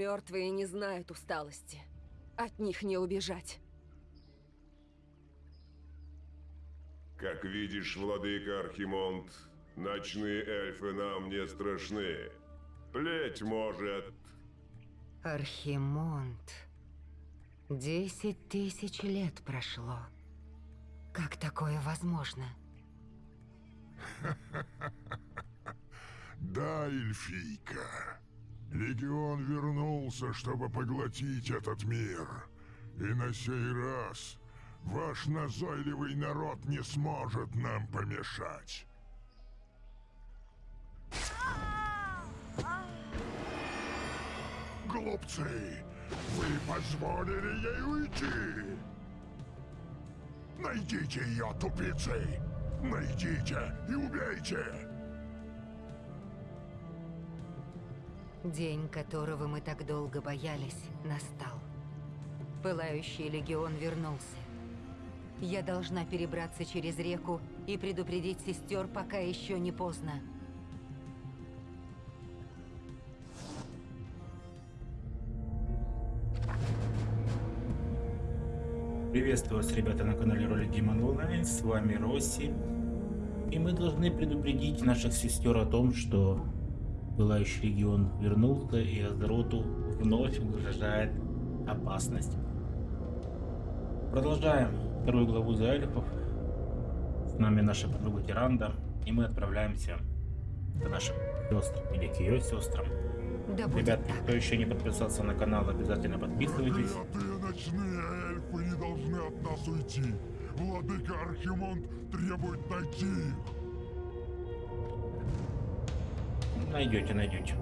Мертвые не знают усталости. От них не убежать. Как видишь, владыка Архимонд, ночные эльфы нам не страшны. Плеть может. Архимонд. Десять тысяч лет прошло. Как такое возможно? Да, эльфийка. Легион вернулся, чтобы поглотить этот мир. И на сей раз ваш назойливый народ не сможет нам помешать. Глупцы! Вы позволили ей уйти! Найдите ее, тупицы! Найдите и убейте! День, которого мы так долго боялись, настал. Пылающий легион вернулся. Я должна перебраться через реку и предупредить сестер, пока еще не поздно. Приветствую вас, ребята, на канале Ролик Demon Online. С вами Росси. И мы должны предупредить наших сестер о том, что Пылающий регион вернулся и Азероту вновь угрожает опасность. Продолжаем вторую главу за эльфов. С нами наша подруга Тиранда. И мы отправляемся к нашим сестрам или к ее сестрам. Да Ребят, так. кто еще не подписался на канал, обязательно подписывайтесь. Проклятые ночные эльфы не должны от нас уйти. Владыка Архимонд требует найти Найдете, найдете.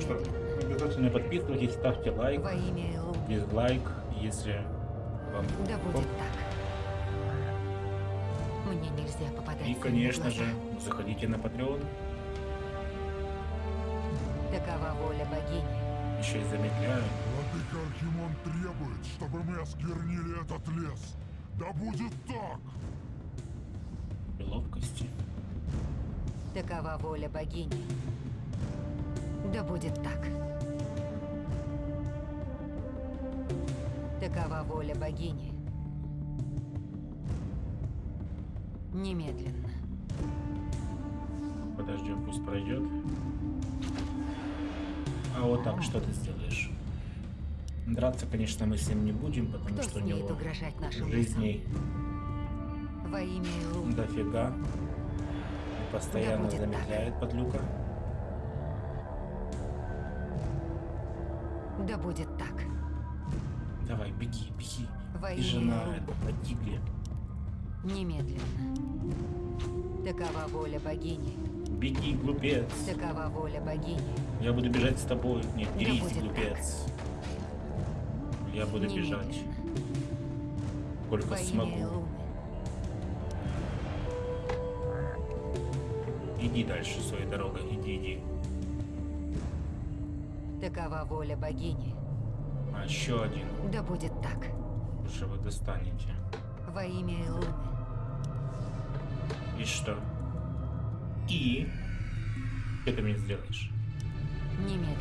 Что, Немедленно. обязательно подписывайтесь, ставьте лайк, Во имя Элу. дизлайк, если вам Да будет так. Мне нельзя попадать И, конечно же, заходите на Patreon, Такова воля богини. еще и замедляю. Владыка Архимонд требует, чтобы мы осквернили этот лес. Да будет так! ловкости. Такова воля богини. Да будет так. Такова воля богини. Немедленно. Подождем, пусть пройдет. А вот так что ты сделаешь? Драться, конечно, мы с ним не будем, потому Кто что у него угрожать нашим жизней Во имя дофига. Постоянно так. замедляет подлюка. Да будет так. Давай, беги, беги. Во И жена это погибли. Немедленно. Такова воля богини. Беги, глупец. Такова воля богини. Я буду бежать с тобой. Нет, Да дерись, глупец. Я буду бежать. Немедленно. Сколько Во имя смогу. Иди дальше своей дорогой, иди, иди. Такова воля богини. А еще один. Да будет так. Уже вы достанете. Во имя Илуны. И что? И? Что ты мне сделаешь? Немедленно.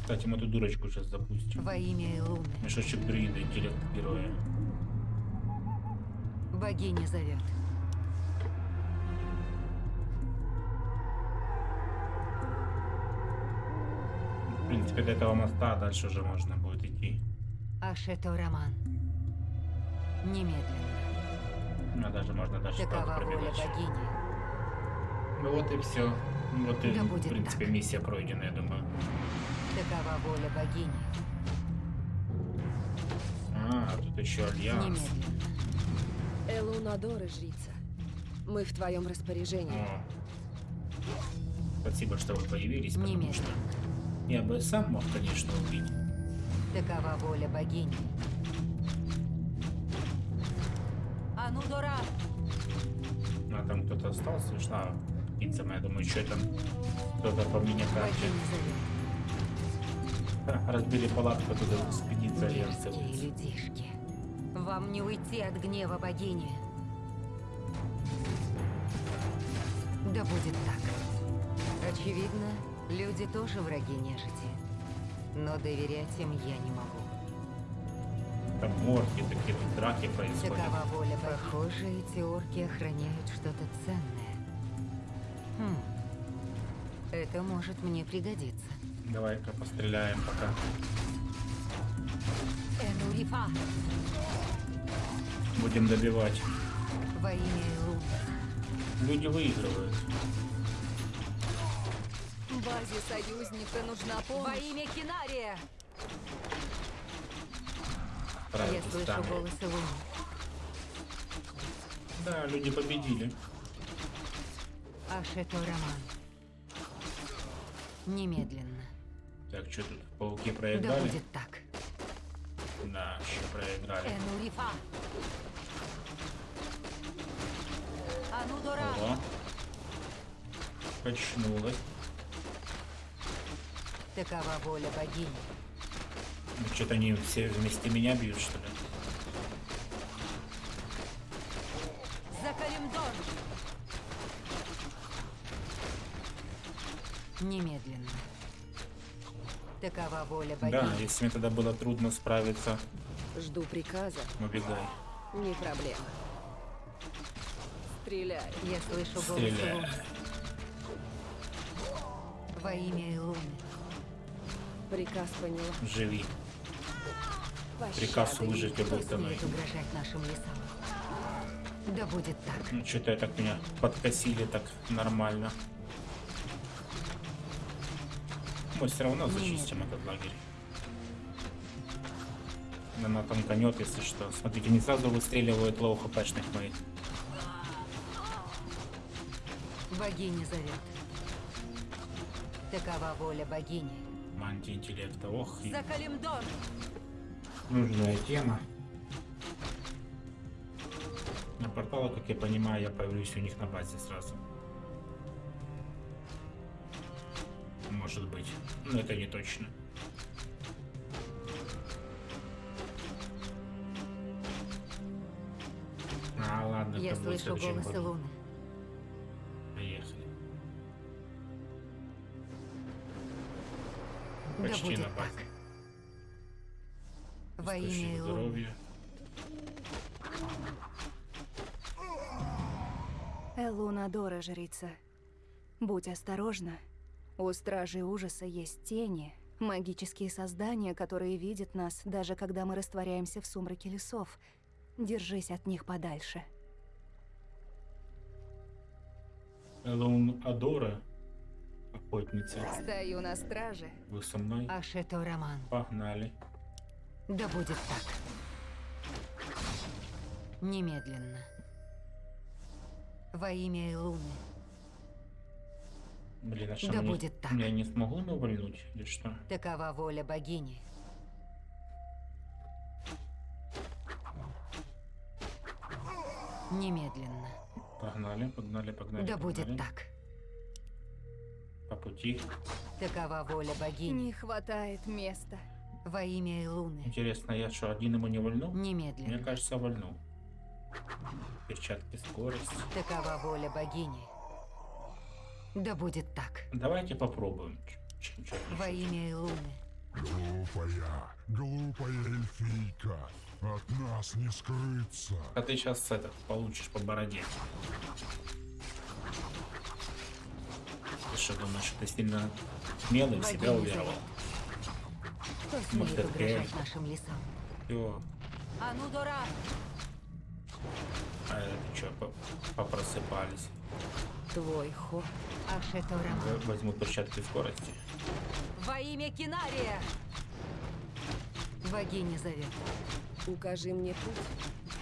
Кстати, мы эту дурочку сейчас запустим. Во имя Илуны. Мешочек друида, интеллект героя. Богиня зовет. Принципе, до этого моста дальше уже можно будет идти. Ашето Роман. Немедленно. Ну, даже можно даже Такова богини. Ну вот и все. Вот и, Да в принципе, так. миссия пройдена, я думаю. Такова воля богини. А, тут еще альянс. Немедленно. Элунадоры, жрица. Мы в твоем распоряжении. О. Спасибо, что вы появились, потому Немедленно. что я бы сам мог, конечно, убить. Такова воля богини. Анудора! А там кто-то остался, шла птица моя, думаю, что там кто-то по мне карте. Разбили палатку, туда будет. людишки. Вам не уйти от гнева богини. Да будет так. Очевидно, Люди тоже враги нежити. Но доверять им я не могу. Там морги, такие драки происходят. Такова воля. Похоже, эти орки охраняют что-то ценное. Хм. Это может мне пригодиться. Давай-ка постреляем пока. Энурифа! Будем добивать. Во имя. Люди выигрывают. Базе союзника нужна помощь. Во имя Кинария! Я Правильно, слышу станет. голос Илуны. Да, люди победили. Ашето Роман. Немедленно. Так, что тут? Пауки Да проиграли? будет так. Да, еще проиграли. Энурифа! Анудора! Ого. Качнулась. Такова воля богини. Ну, что-то они все вместе меня бьют, что ли? За Калимдор! Немедленно. Такова воля богини. Да, если мне тогда было трудно справиться, Жду приказа. убегай. Не проблема. Стреляй. Я слышу голос Стреляй. Во имя Илуны. Приказ поняла. Живи. Приказ выжить любой ценой. Да будет так. Ну, что-то я так меня подкосили так нормально. Мы все равно зачистим этот лагерь. Она танканет, если что. Смотрите, не сразу выстреливают лоу-хпшных моих. Богиня зовет. Такова воля богини. Мантия интеллекта. Ох, За Калимдор! нужная тема. На портала, как я понимаю, я появлюсь у них на базе сразу. Может быть. Но это не точно. А, ладно, Я слышу голос году. Почти на так. базе. Во имя здоровья. Элуна Дора, жрица. Будь осторожна. У Стражей Ужаса есть тени, магические создания, которые видят нас, даже когда мы растворяемся в сумраке лесов. Держись от них подальше. Элон Адора, охотница. Стою на страже. Вы со мной? Ашето Роман. Погнали. Да будет так. Немедленно. Во имя Илуны. Блин, а что Да мне- будет так. Я не смогу навальнуть или что? Такова воля богини. Немедленно. Погнали, погнали, погнали. Да погнали. будет так. По пути. Такова воля богини. Не хватает места. Во имя Илуны. Интересно, я что, один ему не вольну? Мне Немедленно. кажется, вольну. Перчатки скорость. Такова воля богини. Да будет так. Давайте попробуем. Ч- ч- чё Во имя Илуны. Глупая, глупая эльфийка. От нас не скрыться. А ты сейчас это получишь по бороде. Ты что думаешь, что ты сильно смелый в себя уверовал? Может, это реально? лесам? Все. Анудора! А это что, попросыпались? Твой ход. Роман. В- Возьму перчатки скорости. Во имя Кинария! Богиня зовет. Укажи мне путь.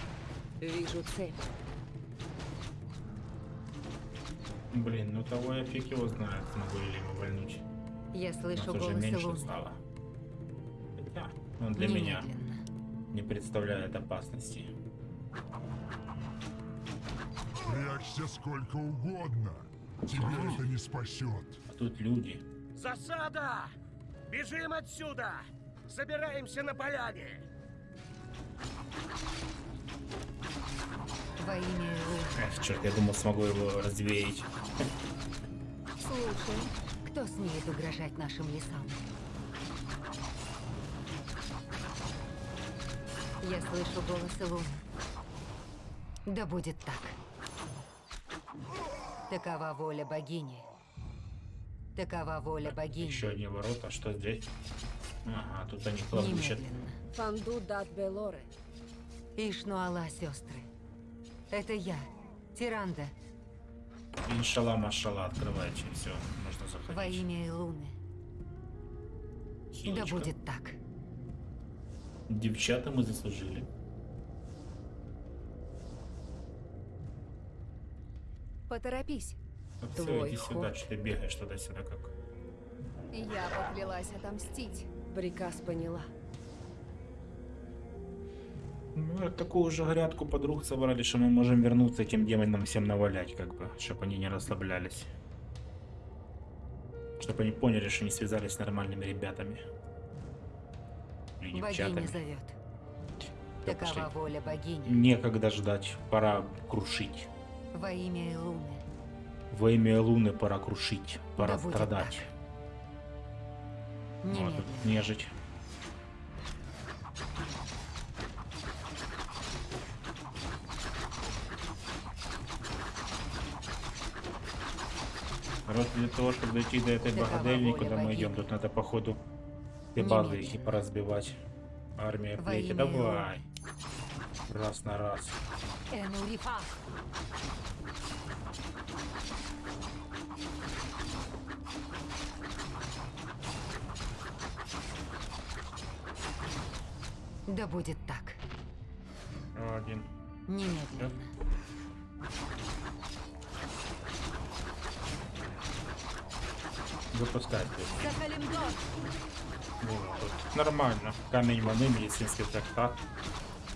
Вижу цель. Блин, ну того я фиг его знает, смогу ли его вольнуть. Я слышу уже голос меньше Илуны. стало. Хотя, он для меня Немедленно. не представляет опасности. Прячься сколько угодно. Тебя это не спасет. А тут люди. Засада! Бежим отсюда! Собираемся на поляне! Во имя Илуны. Эх, черт, я думал, смогу его развеять. Слушай, Кто смеет угрожать нашим лесам? Я слышу голос Луны. Да будет так. Такова воля богини. Такова воля богини. Еще одни ворота. Что здесь? Ага, тут они. Немедленно. Фанду дат Белоры. Ишнуала, сестры. Это я, Тиранда, Иншалла, машалла, открывайте. Все, можно заходить. во имя Илуны. Да Хилочка. будет так. Девчата мы заслужили. Поторопись. Все, Твой иди сюда, ход. что ты бегаешь туда-сюда как. Я поклялась отомстить. Приказ поняла. Ну, вот такую же грядку подруг собрали, что мы можем вернуться этим демонам всем навалять, как бы, чтобы они не расслаблялись. Чтобы они поняли, что не связались с нормальными ребятами. Богиня девчатами. зовет. Да Такова пошли. воля богини. Некогда ждать, пора крушить. Во имя Илуны. Во имя Луны пора крушить, пора Да страдать. Тут нежить. Короче, для того, чтобы дойти до этой богадельни, куда мы идем, тут надо, походу, все базы их и поразбивать. Армия плети, давай. Раз на раз. Да будет так. Один. Немедленно. Нормально. Камень маны, медицинский трактат.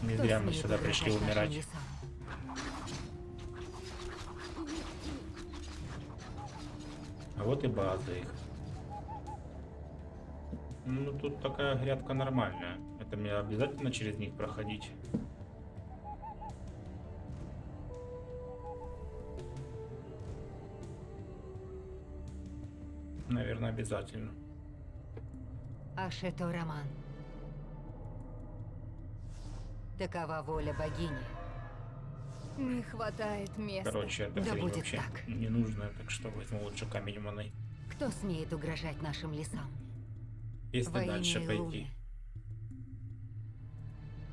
Не зря мы сюда пришли умирать. А вот и база их. Ну, тут такая грядка нормальная. Это мне обязательно через них проходить? Наверное, обязательно. Ашето Роман. Такова воля богини. Не хватает места. Короче, эта Да будет вообще так. не нужна, так что возьму лучше камень маны. Кто смеет угрожать нашим лесам? Если Во дальше имя пойти. Илуны.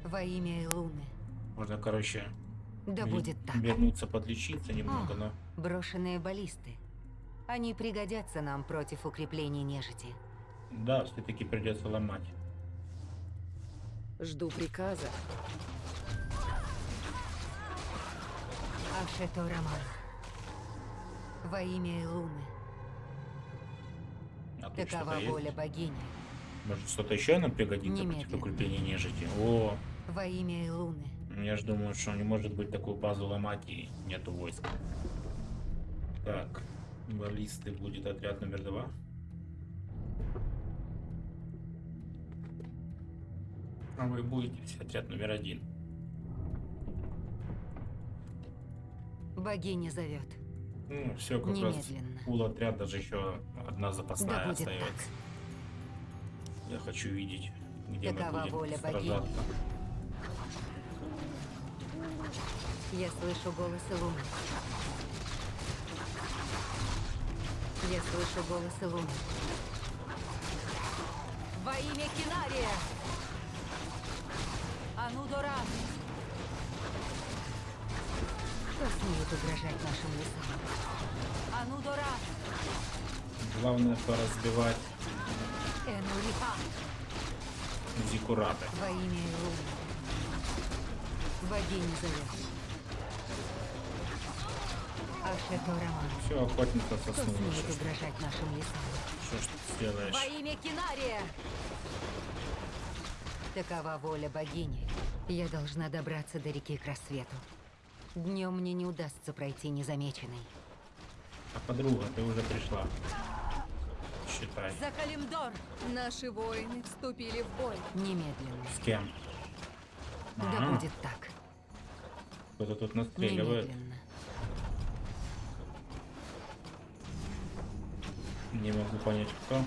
Во имя Илуны. Можно, короче, Да будет так. вернуться подлечиться немного, О. но... Брошенные баллисты. Они пригодятся нам против укреплений нежити. Да, все-таки придется ломать. Жду приказа. Ашето Роман. Во имя Илуны. А Такова что-то есть? воля богини. Может, что-то еще нам пригодится против Немедленно. укрепления нежити? О, Во имя Илуны. я же думаю, что не может быть такую базу ломать и нету войск. Так, баллисты будет отряд номер два. А вы будете отряд номер один. Богиня зовет. Ну, все как раз. Немедленно. Пул отряд, даже еще одна запасная Да будет остается. Я хочу видеть, где Такова мы будем воля богини. сражаться. Я слышу голос Илуны. Я слышу голос Илуны. Во имя Кинария! Анудора! Кто смеет угрожать нашим лесам? Анудора! Главное поразбивать Энурифа! зиккураты. Во имя зовет. Ашето Роман. Все, соснула. смеет Что что ж ты сделаешь? Во имя Кинария! Такова воля богини. Я должна добраться до реки к рассвету. Днем мне не удастся пройти незамеченной. А подруга, ты уже пришла. Считай. За Калимдор! Наши воины вступили в бой. Немедленно. С кем? Да А, будет так. Кто-то тут настреливает. Немедленно. Не могу понять, кто.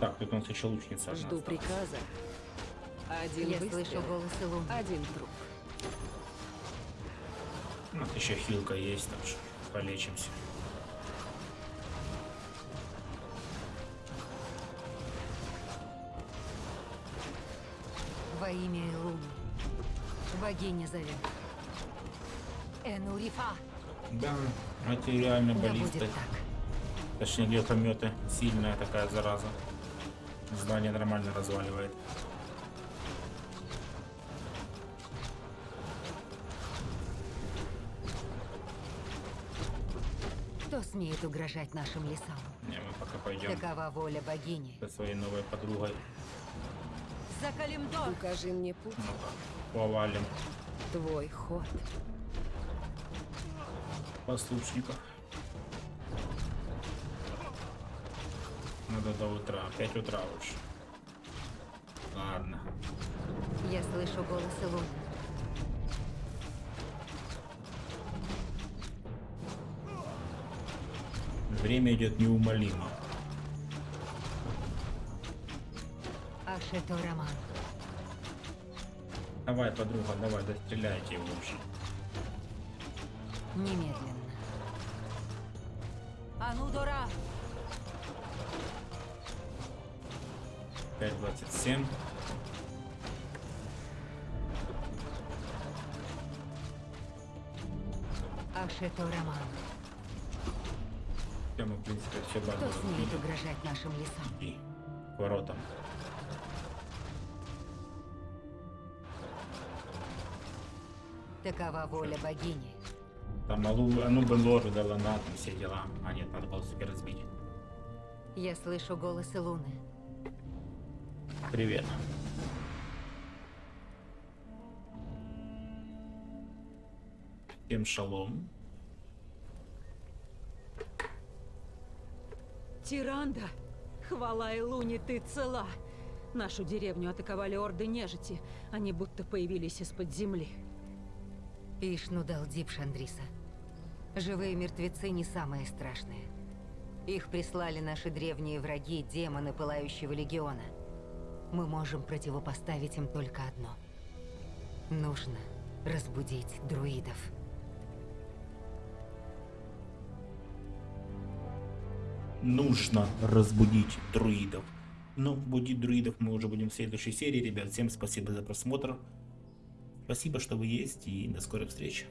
Так, тут у нас еще лучница. Жду осталась. приказа. Один Я выстрел, слышу голос Илуны. один труп. У нас еще хилка есть, так что полечимся. Во имя Илуны. Богиня зовет. Энурифа. Да, эти реально Да баллисты. будет так. Точнее, гелкометы. Сильная такая зараза. Здание нормально разваливает. Кто смеет угрожать нашим лесам? Не, мы пока пойдем Такова воля богини. со своей новой подругой. За Калимдор! Укажи мне путь. Ну-ка, повалим Твой ход. послушников. надо до утра. пять утра уж. Ладно. Я слышу голос Илона. Время идет неумолимо. Ашето Роман. Давай, подруга, давай, достреляйте его уже. Немедленно. А ну, дура! 5.27. мы в принципе, все базово. Кто смеет угрожать нашим лесам? И воротам. Такова воля Шо? богини. Там Алу, бы Бенлору дала на там все дела. А нет, надо было супер разбить. Я слышу голосы Луны. Привет. Всем шалом. Тиранда! Хвала Илуне, ты цела! Нашу деревню атаковали орды нежити. Они будто появились из-под земли. Ишну дал Дип Шандриса. Живые мертвецы не самое страшное. Их прислали наши древние враги, демоны Пылающего Легиона. Мы можем противопоставить им только одно. Нужно разбудить друидов. Нужно разбудить друидов. Ну, будить друидов мы уже будем в следующей серии. Ребят, всем спасибо за просмотр. Спасибо, что вы есть, и до скорой встречи.